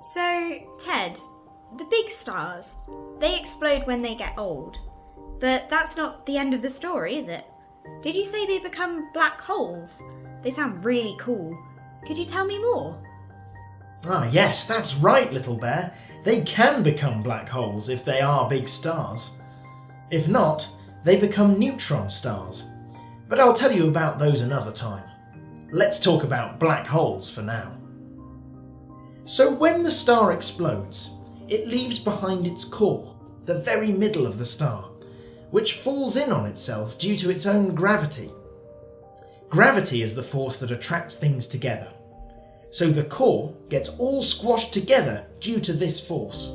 So, Ted, the big stars, they explode when they get old. But that's not the end of the story, is it? Did you say they become black holes? They sound really cool. Could you tell me more? Ah, yes, that's right, little bear. They can become black holes if they are big stars. If not, they become neutron stars. But I'll tell you about those another time. Let's talk about black holes for now. So when the star explodes, it leaves behind its core, the very middle of the star, which falls in on itself due to its own gravity. Gravity is the force that attracts things together. So the core gets all squashed together due to this force.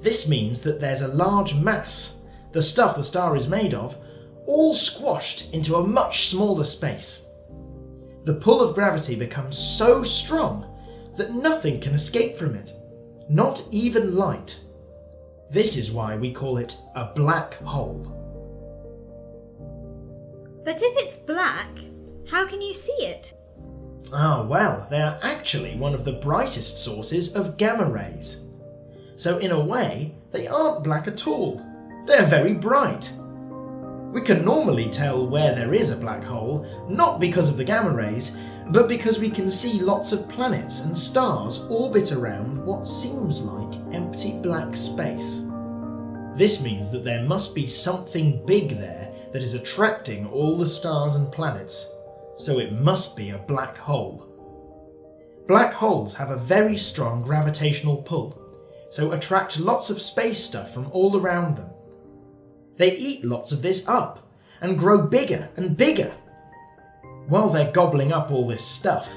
This means that there's a large mass, the stuff the star is made of, all squashed into a much smaller space. The pull of gravity becomes so strong that nothing can escape from it, not even light. This is why we call it a black hole. But if it's black, how can you see it? Ah, well, they are actually one of the brightest sources of gamma rays. So, in a way, they aren't black at all. They're very bright. We can normally tell where there is a black hole, not because of the gamma rays, but because we can see lots of planets and stars orbit around what seems like empty black space. This means that there must be something big there that is attracting all the stars and planets, so it must be a black hole. Black holes have a very strong gravitational pull, so attract lots of space stuff from all around them. They eat lots of this up and grow bigger and bigger. While they're gobbling up all this stuff,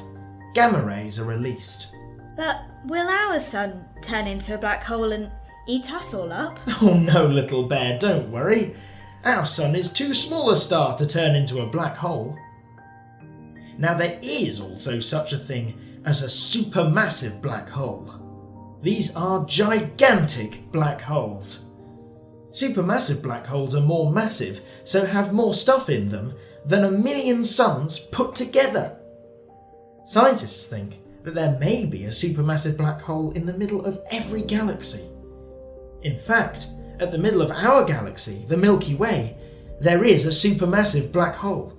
gamma rays are released. But will our sun turn into a black hole and eat us all up? Oh no, little bear, don't worry. Our sun is too small a star to turn into a black hole. Now there is also such a thing as a supermassive black hole. These are gigantic black holes. Supermassive black holes are more massive, so have more stuff in them than a million suns put together. Scientists think that there may be a supermassive black hole in the middle of every galaxy. In fact, at the middle of our galaxy, the Milky Way, there is a supermassive black hole.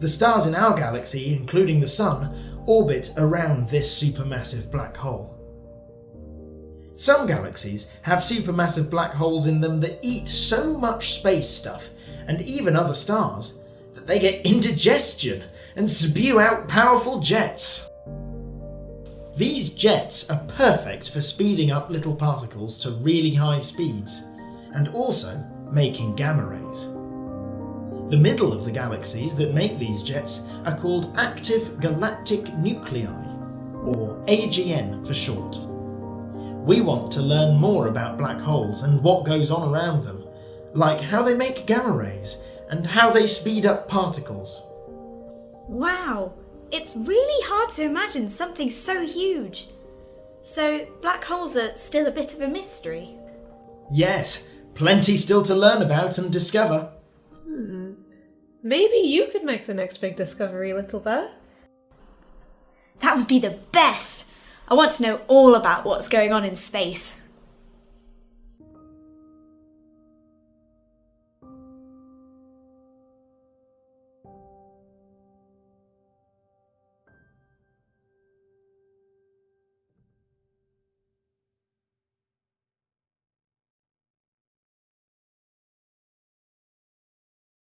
The stars in our galaxy, including the Sun, orbit around this supermassive black hole. Some galaxies have supermassive black holes in them that eat so much space stuff, and even other stars, that they get indigestion and spew out powerful jets. These jets are perfect for speeding up little particles to really high speeds, and also making gamma rays. The middle of the galaxies that make these jets are called active galactic nuclei, or AGN for short. We want to learn more about black holes and what goes on around them, like how they make gamma rays and how they speed up particles. Wow, it's really hard to imagine something so huge. So, black holes are still a bit of a mystery. Yes, plenty still to learn about and discover. Hmm. Maybe you could make the next big discovery, little bear. That would be the best! I want to know all about what's going on in space.